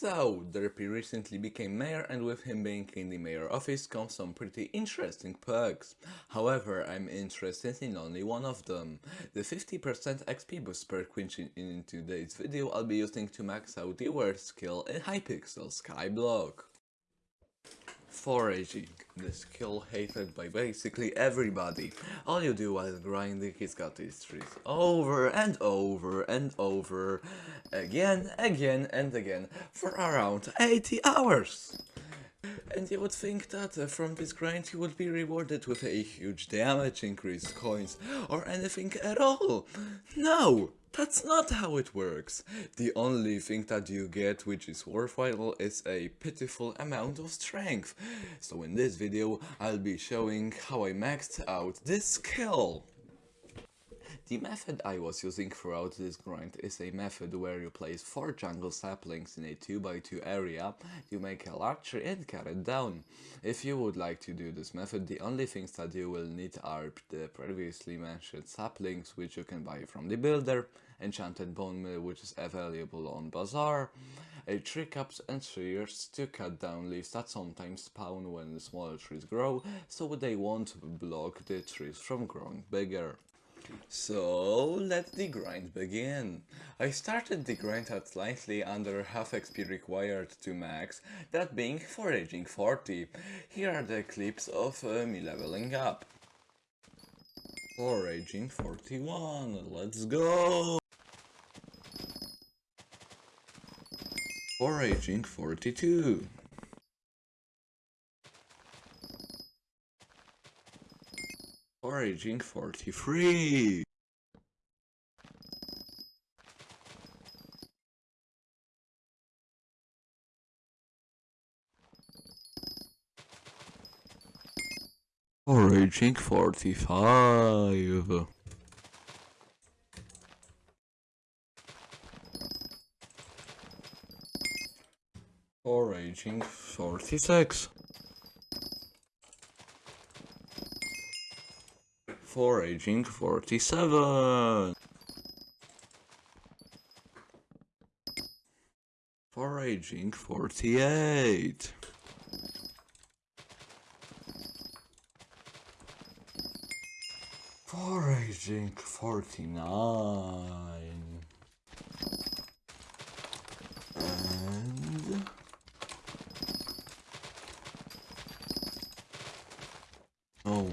So, Derpy recently became mayor and with him being in the mayor office comes some pretty interesting perks. However, I'm interested in only one of them. The 50% XP boost perk which in, today's video I'll be using to max out the worst skill in Hypixel Skyblock. Foraging, the skill hated by basically everybody. All you do while grinding is cut these trees over and over and over, again, again and again, for around 80 hours. And you would think that uh, from this grind you would be rewarded with a huge damage increase, coins, or anything at all. No! That's not how it works. The only thing that you get which is worthwhile is a pitiful amount of strength. So in this video I'll be showing how I maxed out this skill. The method I was using throughout this grind is a method where you place 4 jungle saplings in a 2x2 area, you make a large tree and cut it down. If you would like to do this method, the only things that you will need are the previously mentioned saplings which you can buy from the builder, enchanted bone meal which is available on bazaar, a tree caps and shears to cut down leaves that sometimes spawn when smaller trees grow, so they won't block the trees from growing bigger. So let the grind begin. I started the grind at slightly under half XP required to max, that being foraging 40. Here are the clips of uh, me leveling up. Foraging 41, let's go! Foraging 42. Foraging 43. Foraging 45. Foraging 46. Foraging 47. Foraging 48. Foraging 49. And... Oh.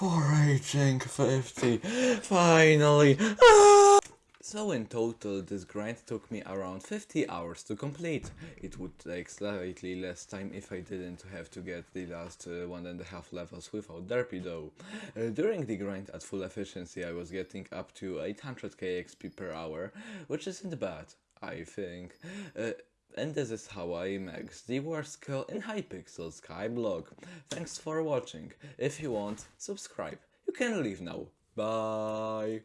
Foraging 50. Finally. Ah! So in total, this grind took me around 50 hours to complete. It would take slightly less time if I didn't have to get the last uh, one and a half levels without Derpy though. Uh, during the grind at full efficiency I was getting up to 800k XP per hour, which isn't bad, I think. Uh, and this is how I max the worst skill in Hypixel Skyblock. Thanks for watching. If you want, subscribe. You can leave now. Bye.